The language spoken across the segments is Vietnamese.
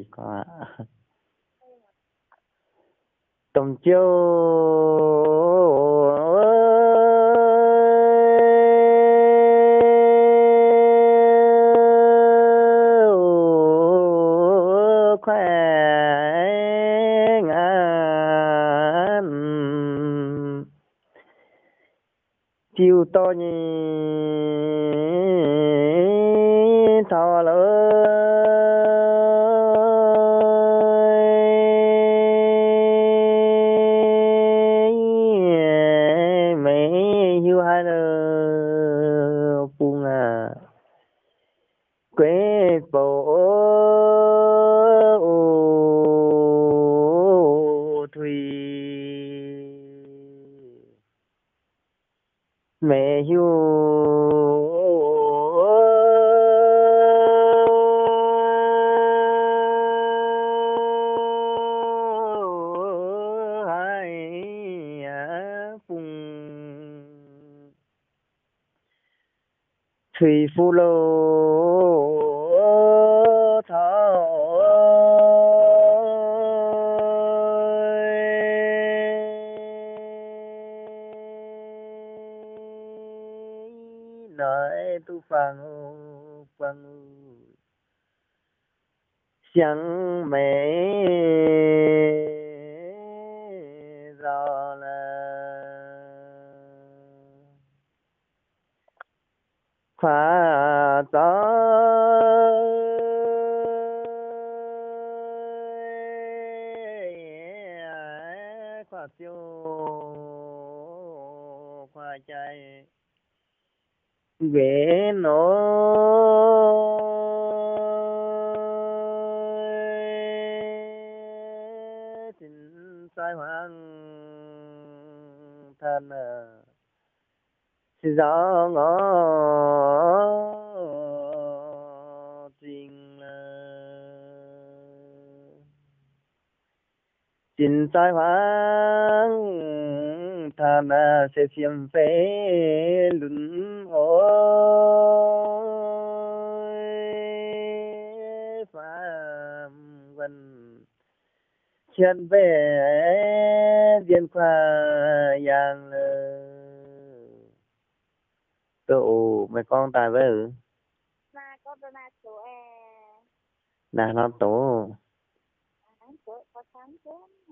hay có tôm chiêu chiều to nhỉ. Sí, fulo. Gió ngõ tình tình sai hoang tha na sẽ xiêm phế lún ôi phạm vân chân về viên khoa yang lời tụ mày con tài với ừ na có bên na chỗ e là nó tổ có sáng chén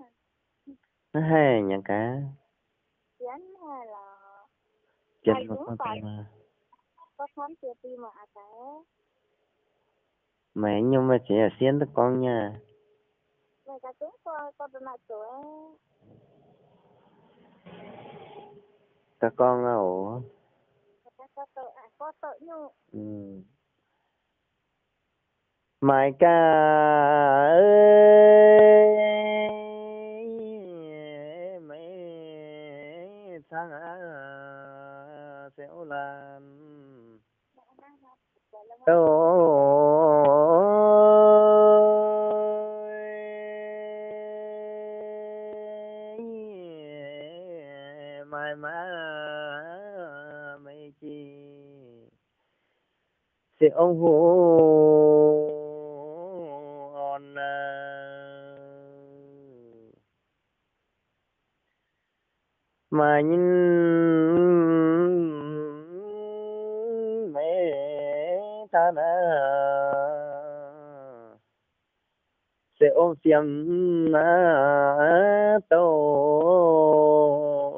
nó hay nhà cá chén hay là Hay mà con tài. mà. Có sáng chưa ti mà à té mẹ nhưng mà chỉ là xiên tới con nha. Người ta chúng có có bên na chỗ e các con á ổ người ta có tội à có ôm ma tô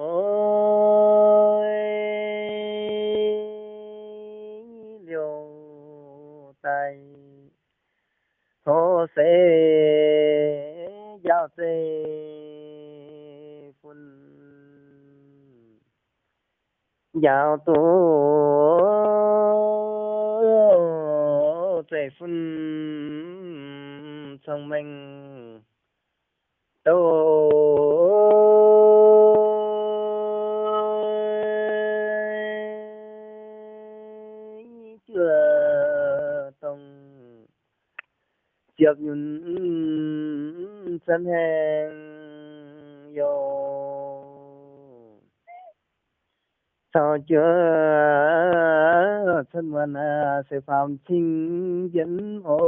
tôi liều tay thô sẽ giao sẽ phun, giao tu sẽ phun thông minh giật nhìn sanh hàng vô sao chưa? Thân mình sẽ phạm chính dẫn ôi.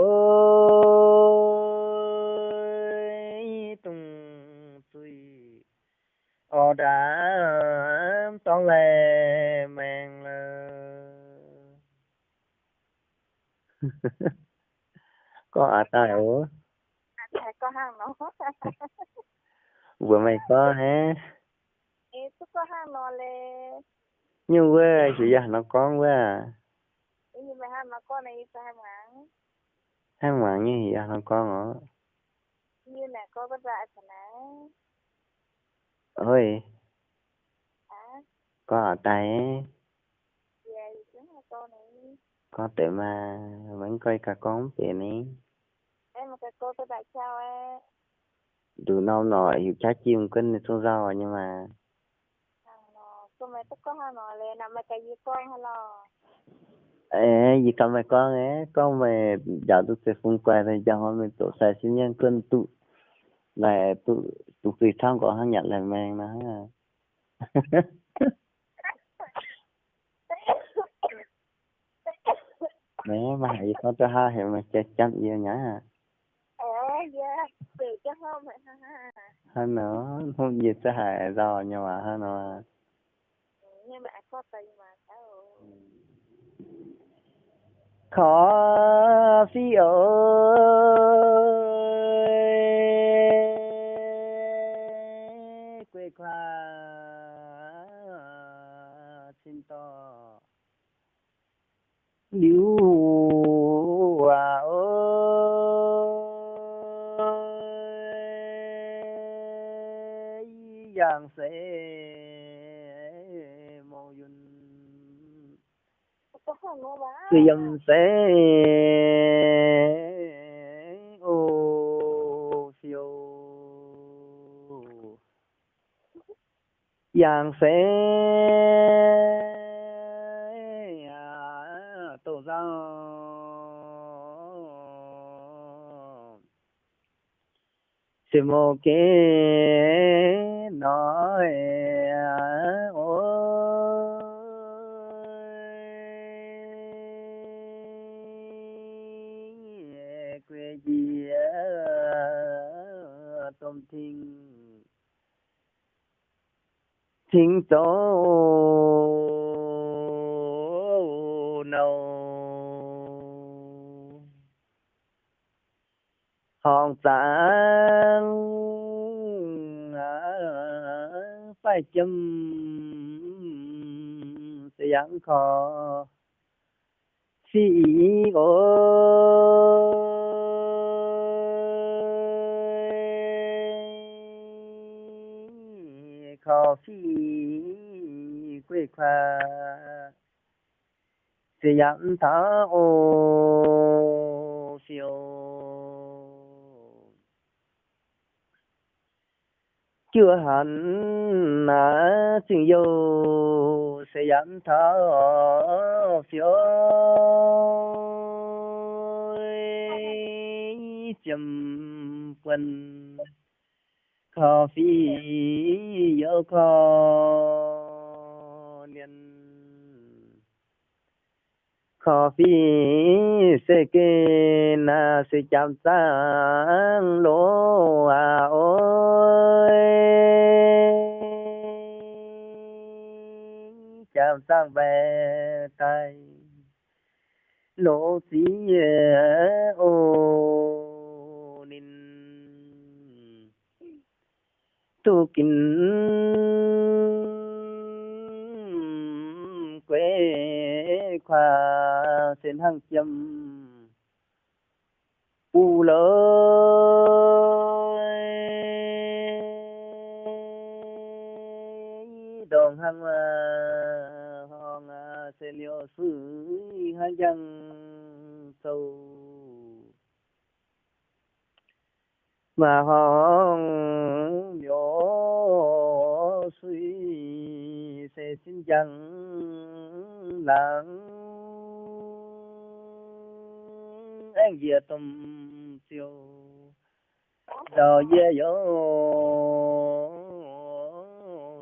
Tung suy ở đã toàn lè mèn lơ có ủa à thầy có hàng nó vừa mày có hả? Tôi có hàng nó lê. Nhưng quê chị già nó con quá à? Nhưng mà hàng nó con này phải hàng ngắn hai ngoạn như gì nó con hả như là có cái dạ thật nè ôi. À có ở tay ấy. Có tự mà vẫn coi cả con tiền ấy mà cái cô cái đại chào ấy đủ nâu nọ hiểu trái chim cân xuống rau nhưng mà nó cô mẹ tôi có hàng nó lê nằm mà cái gì con hay là ê gì cầm mày con ấy con mày giờ tôi sẽ phun quay thì giờ hôm mình tổ sai sinh nhân cân tụ. Là tụ tụ tùy thang của hắn nhận là mang nó à mẹ mà hãy có cho hai thì mà chết chăm yêu nhá. à về cho hôm vậy ha ha hơn nữa không gì sẽ hại rồi nhưng mà hơn nữa nhưng mà có tay mà sao khó phi ơi sẽ một nói ôi quê gì tôm thiên thiên tổ nâu hòn tảng phải châm sẽ dẫn khó. Phi ôi khó phi quê khoa. Sẽ giảng thở ô chưa hẳn là xin yêu sẽ dẫn thở phiếu chầm quân khó phi yêu khó. Khó phi sẽ kê na, sẽ chạm sang lỗ à ôi. Chạm sang về tay, lỗ xí à ô. Nín. Tu kín. Quê khoa sen hăng châm u lỡ đồng hăng ờ, hòn ờ, sen liêu sư hăng dân sâu. Mà hòn miổ suy sẽ xin chẳng lặng anh dìa tùm siêu giờ dê dỗ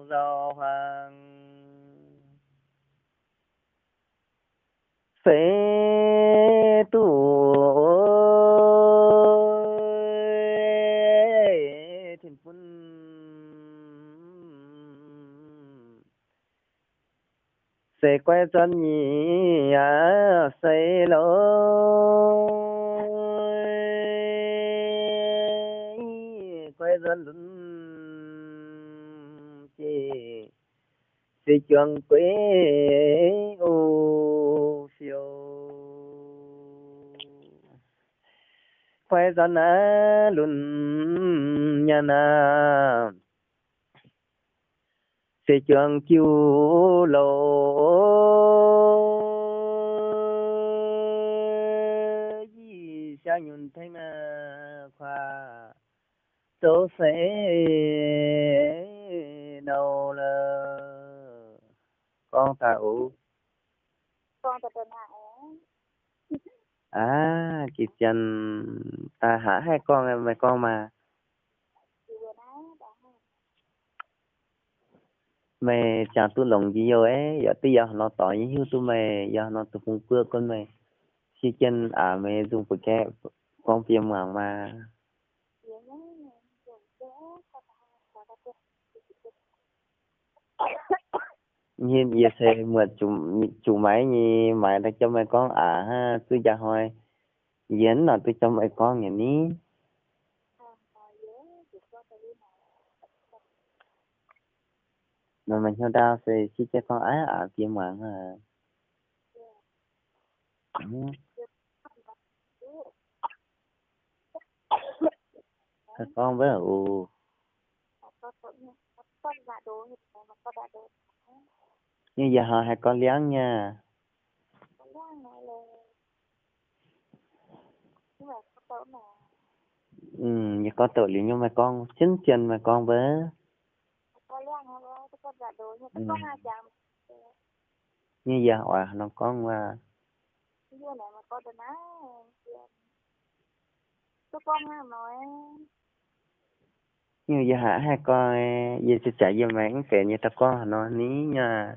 giờ hoàng phê tu thiên quân. Sẽ quay chân nhỉ à sẽ lối. Thì trường quế ô phiêu khoe ra nã lùn nhà nà. Thì trường chiêu lộ cha nhun thấy mà khoa. Tố sẽ đầu lời con tàu con tập tuần hạ à chị chân ta hả hai con em mày con mà? Chị mày chả tu lòng gì rồi ấy. Giờ bây giờ nó tỏ những hiếu tu mày giờ nó tu phun cưa con mày khi chân à mày dùng phải cái con phim mà mà như nhìn giờ sẽ mượt chủ chủ máy như mày đã cho mày con à ha tôi ra hỏi yến là tôi cho mày con nhà ní. Mà mình theo đau sẽ chỉ cho con á à kia mà ha. Con với ù con con như giờ họ hai con liáng nha. Con mà ừ như con tội lý nhưng mà con chính chân mà con với. Con đồ Ừ. như giờ họ nó con mà như này mà con nghe nói như giờ hả hai con giờ sẽ chạy giờ mảng kể như ta con nó ní nha.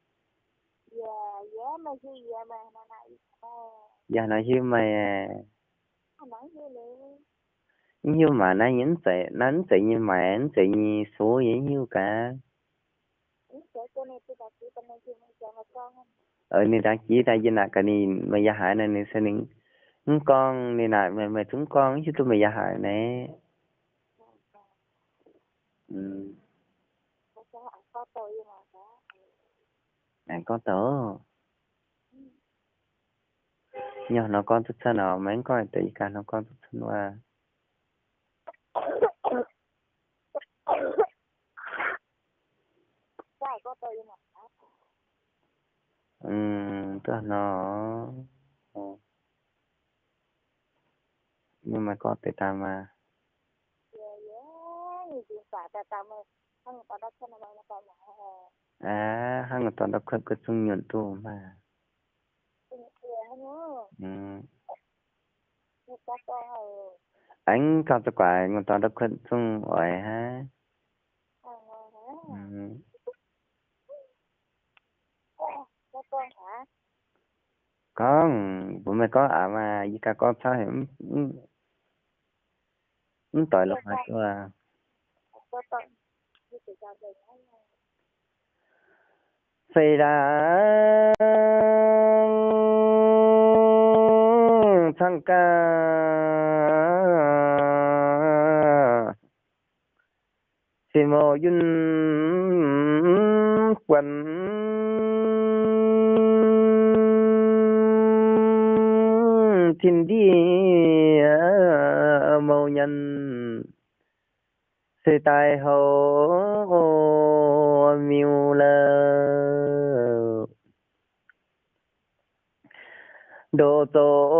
mà gì dạ mà nó này à giờ nó hiu mà nó nói như lệ nhưng mà nó nhấn sẽ nó sẽ như mà nó sẽ như số vậy như cả. Này này mà ở nên đã chỉ ra dân là cái này mà giờ hại này nên sẽ những những con này là mà mà chúng con chứ tôi mà giờ hại nè. Ừ. Hại có tội nhờ nó con thích sân ở mấy coi, tự cả nó con thích sân và ừ tức là nó ờ. nhưng mà có thể ta mà. Mà nó à hang ở toàn đọc khởi cái chung nhuận tu mà dạ nhớ ừ như các con rồi Ừ. anh có tất quả anh toàn đọc khẩn sung ở ha. Ừ. Con, bố mẹ có à mà gì cả con sao hiểm cũng ừ. ừ, tội lộc hả chú à. Có xây ra thăng ca xin mô yun quần. Thiên địa ờ, mâu nhân sư tài hồ miêu lơ độ tổ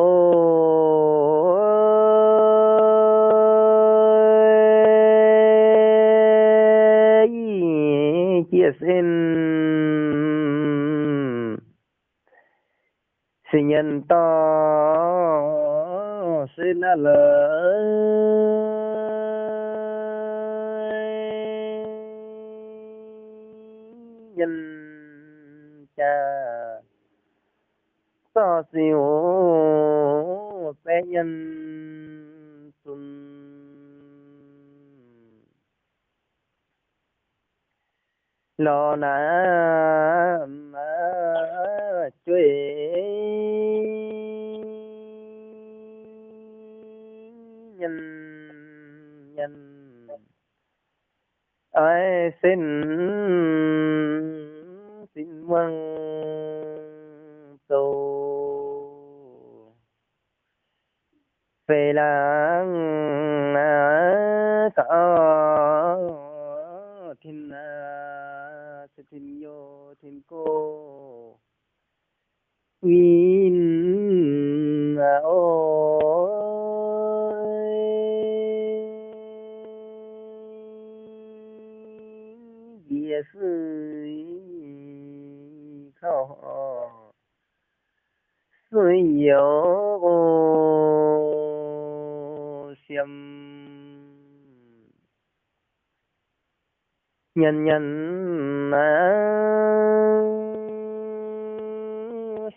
chia xin sinh nhân to xin là so siêu bé nhân xuân lo na chuy nhân nhân. Ai xin thiên à, sẽ thiên yo thiên cô. Win à, ôi. Địa sư khổ sư yếu nhân nhân à,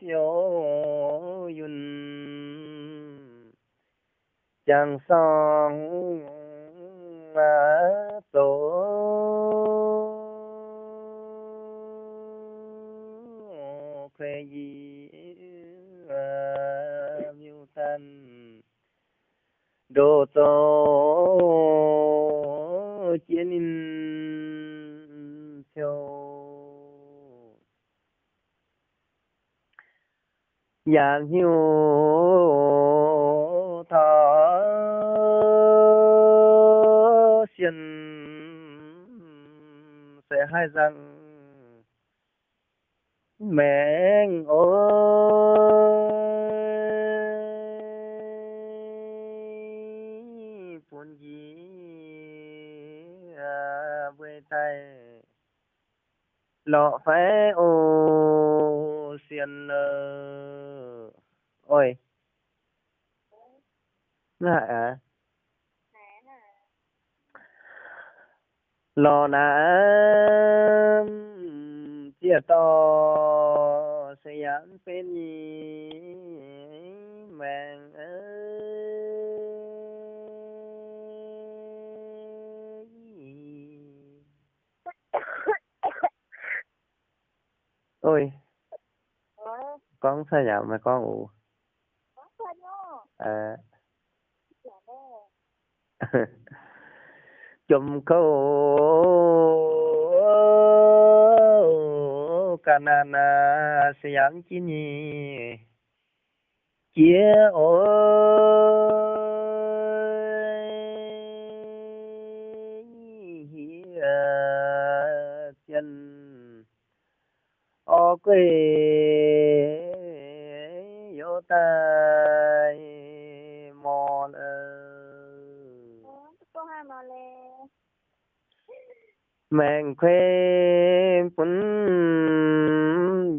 siêu yun chẳng song à, tổ. Khuê gì à miêu tan đồ tổ, chiến in dạng hiu thọ xiên sẽ hai rằng mẹ ơi buồn gì à quê tay. Lọ phải ô xiên ơi ôi. Nè lò nà chia to sẽ dám bên nhì màng ơi ôi. Con sao nhở mà con ngủ có sao nhá à dạ nè À. chùm câu canana siang chini chia ôi chân. Ô quê yo tay mang khuê phun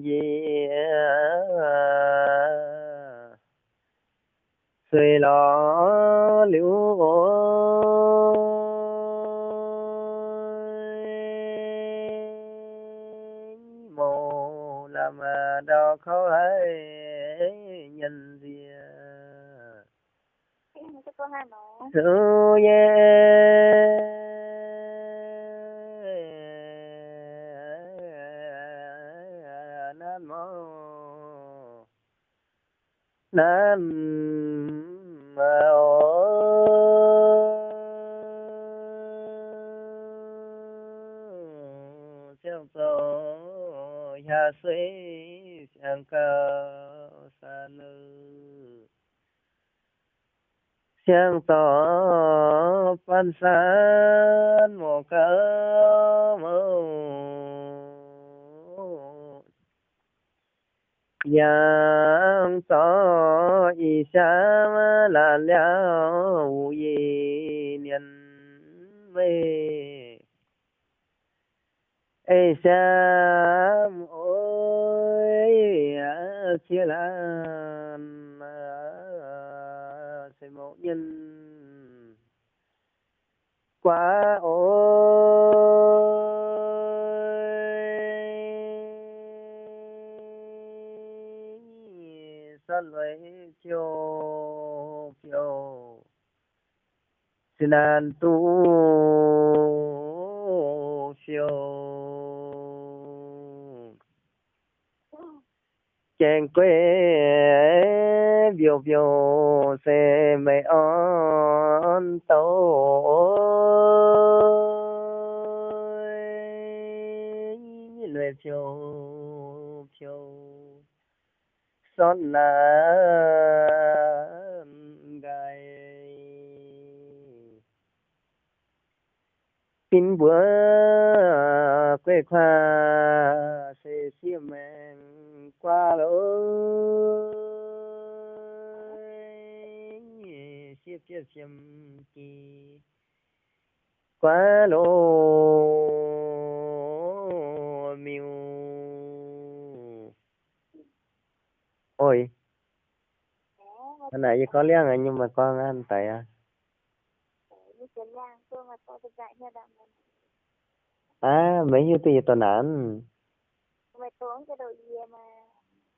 gì suy lo liễu mồ làm đau khó ấy nhân gì Chắc có hai mà Su ye Nam mô Theo tổ nhà sĩ Sang cơ sa nữ. Sang tổ phan san Mô cơ mô yang so y sa là liao yi nian mê. Ê sa ôi chia là sẽ mẫu nhân quá ôi sa lấy chiều phiêu xin an tu phiêu chèn quê, biểu biểu sẽ mày on tàu lệ phiêu phiêu son là gai tin bữa quê khoa sẽ xiêm men qua lối xiêm xiêm xiêm kỳ qua lối miu ôi cái này có liang à nhưng mà con ăn tại à? À mấy nhiêu tiền tuần ăn? Gì mà?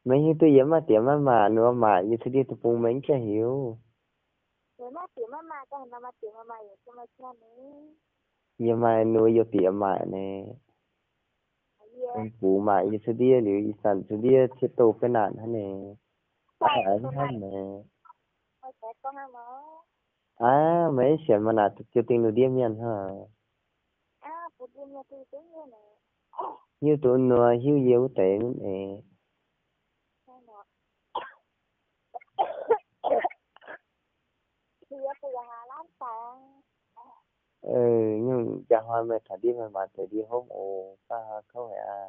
Mấy nhiêu tiền mà tiền mà mà nữa mà như thế đi tụi bung mấy cái hiểu. Nhưng mà nuôi vô tiền mà nè. Phụ mà như thế đi liệu sản thế đi chết tổ cái nạn hả nè? À tôi hả này à mấy chuyện mà nạt chưa tin được điểm nhận hả à phụ đi nhà tôi tiếng như này như tụi nó hiu yếu tệ nè là ừ nhưng giờ hoa mẹ thà đi mà mà tới đi hôm ồ ba không phải à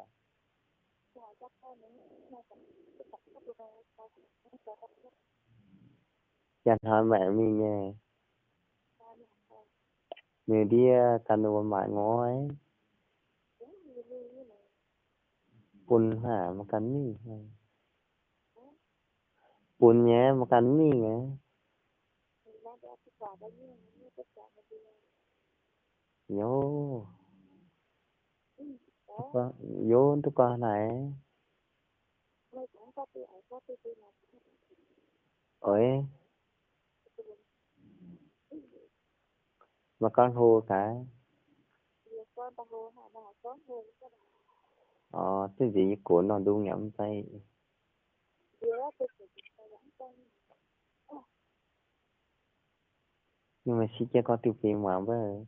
rồi chắc tôi những ngày cần tôi tập các đồ này tôi hỏi mẹ mình nghe người đi cần đồ mà ngó ấy. Bùn hả? Mà cắn mi bùn nhé, mà cắn mi nghe nhô. Con vô tụi con này ơi mà con hô cái ờ cái gì của nó đu nhắm tay nhưng mà xí cho con tiêu tiền mà với.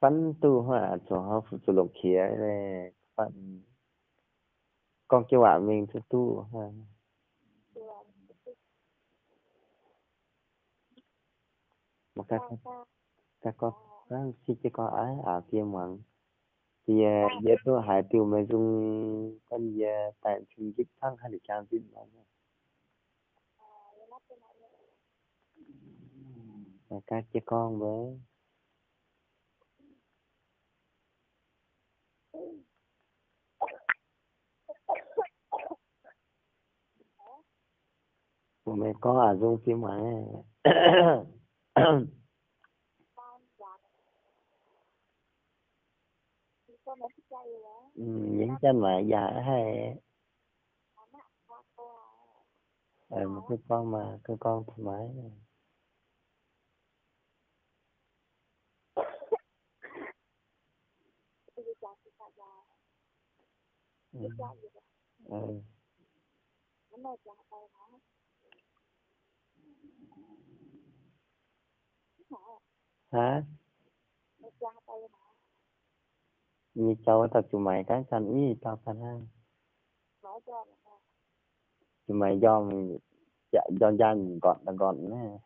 Phân tu hỏa cho họ phụ tu lục khía này phân con kêu bạn mình tu ha mà các các con. các xí cho con ái à tiền mà thì giờ tôi hãy tiêu mà dùng con giờ tại chung giúp thăng hay là trang giúp mà mà các cho con với. Mẹ có à dùng phim mà ừ, Ừ, những cha mà già hay ờ ừ, một cái con mà, cái con thoải mái này. ừ. ừ. hả? Như cháu tập chủ mày cái chân ý tập phần hang chủ mày do mình chạy dạ, do gian gọn là gọn nè.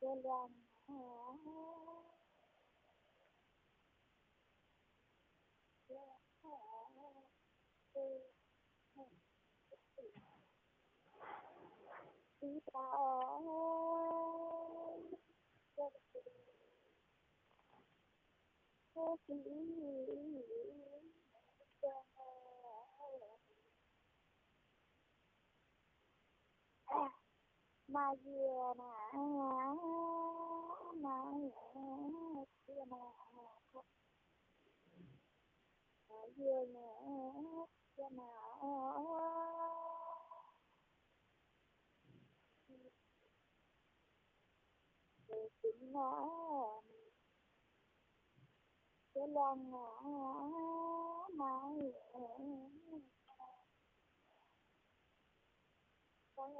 Yeah. mà gì mà mà gì mà mà gì mà mà ngõ cái chính ngõ cái con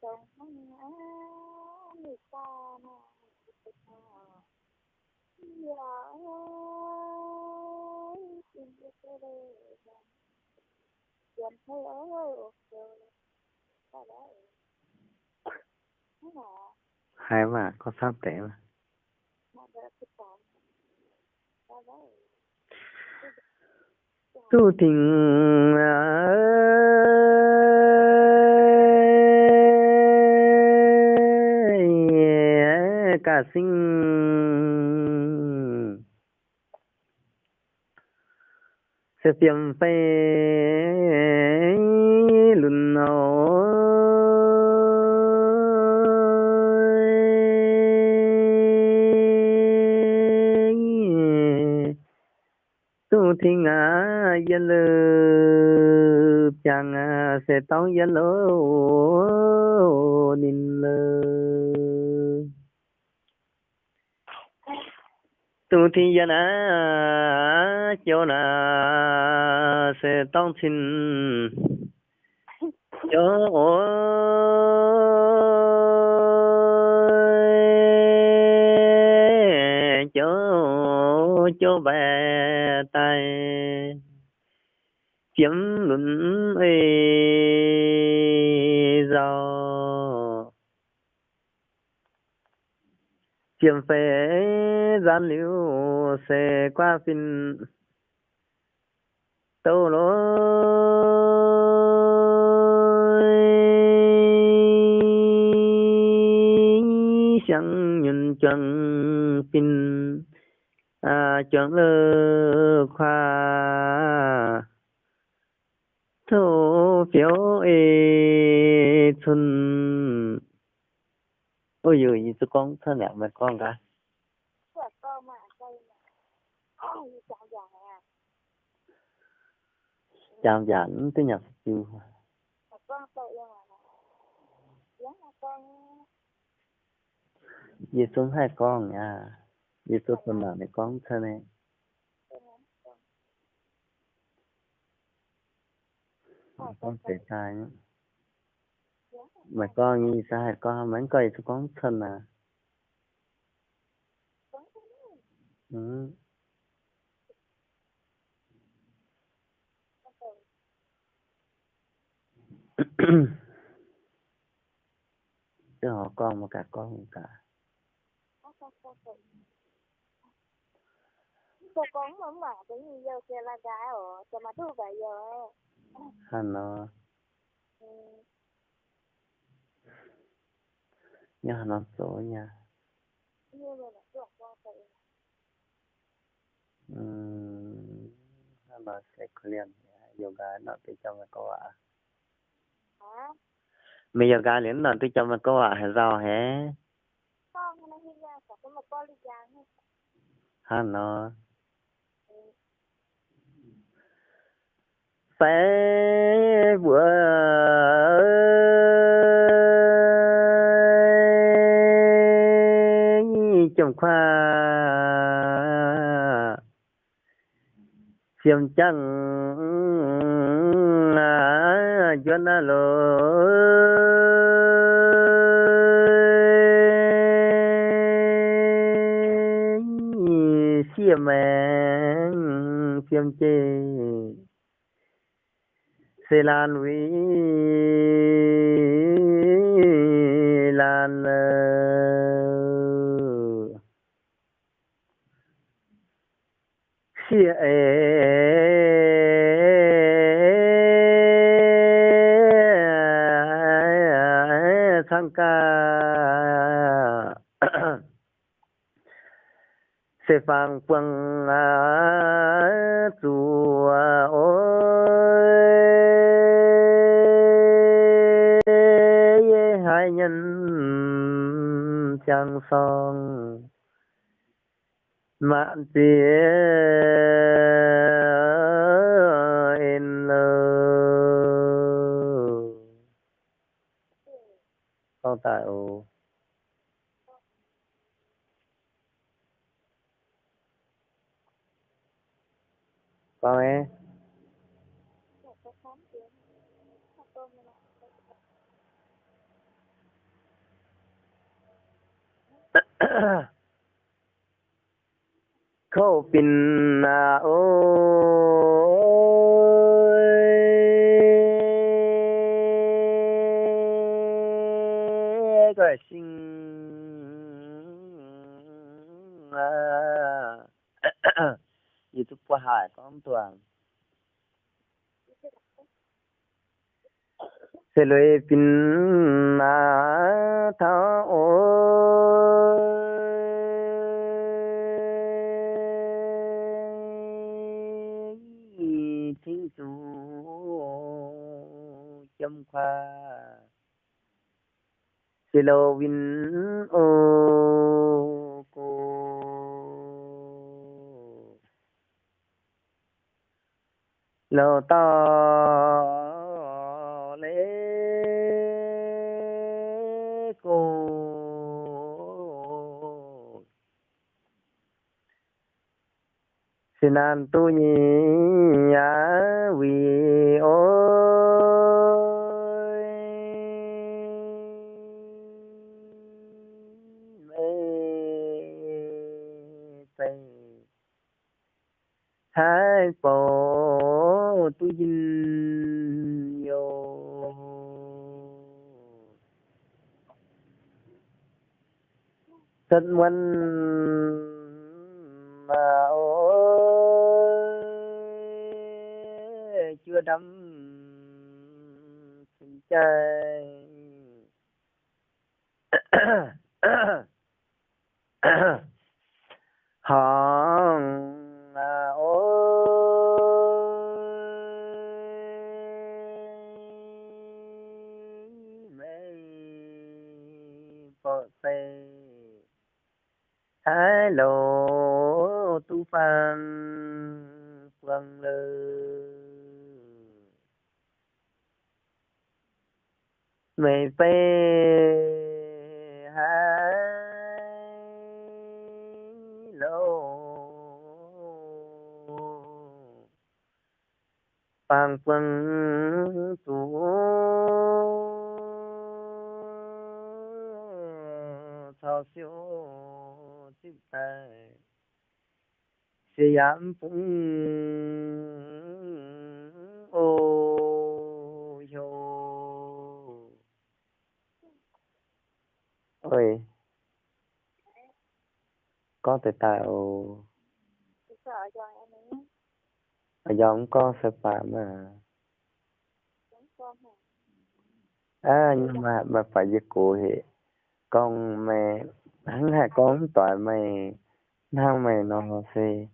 Trong ngã người ta mà Dạ Xin cho tôi Sao đấy Thế hai mà có sắp tệ mà. Tu tình cả sinh sẽ tiêm phê lùn tu thiên ngã yên lư chàng sẽ tao yên lô nín lư. Tu thi yên à cho na sẽ tao xin. Cho ôi cho cho bé tay. Chiếm luận ê giàu chiêm phê gian liu xe qua phin tâu lối, chẳng nhìn chân phin à chẳng lơ khoa. Thô phiếu ê xuân ôi giời gì tôi con thân nào mà con cả. Là con mà đây mà. Ai chào già. À chào giản tới nhập chưa Là con tội mà Giống là con gì xuống hai con nha. Gì xuống phần nào này con thân này con sẽ sai nhá mà con như sao con mấy coi tôi con thân à ừ. chứ họ con mà cả con không cả Cô con mà mà cái gì giờ kia là gái ở cho mà thu về giờ Ừ. nhớ nó là nó chuột con tội ừ. hắn nó sẽ liền yoga nó tự cho mà có à Hả? mình yoga liền nó tự cho mà có à hay sao hả? Con nó? Hi ra trong khoa. Xiêm chăng à cho xiêm xiêm chê sẽ lan núi lan xia ê sang ca se phang quang a chu a o ye nhân chang song mạng tía lơ con tại ô con ấy Ahem cái khám chuyện một con như này khâu pin na ôi cái sinh à YouTube qua hải con toàn sẽ lấy pin na thao ôi pha silo win ô cô lo to sinan tu nhi ya vi thân hai lô tu phan quăng lơ mê phê hai, lô. Phan quăng tu thao siêu siam phung sẽ ô yo ôi. Có thể tạo. À, Ở giống con sẽ phạm mà à nhưng mà mà phải dịch cụ thì con mẹ hắn hai con toàn mày nào mày nó sẽ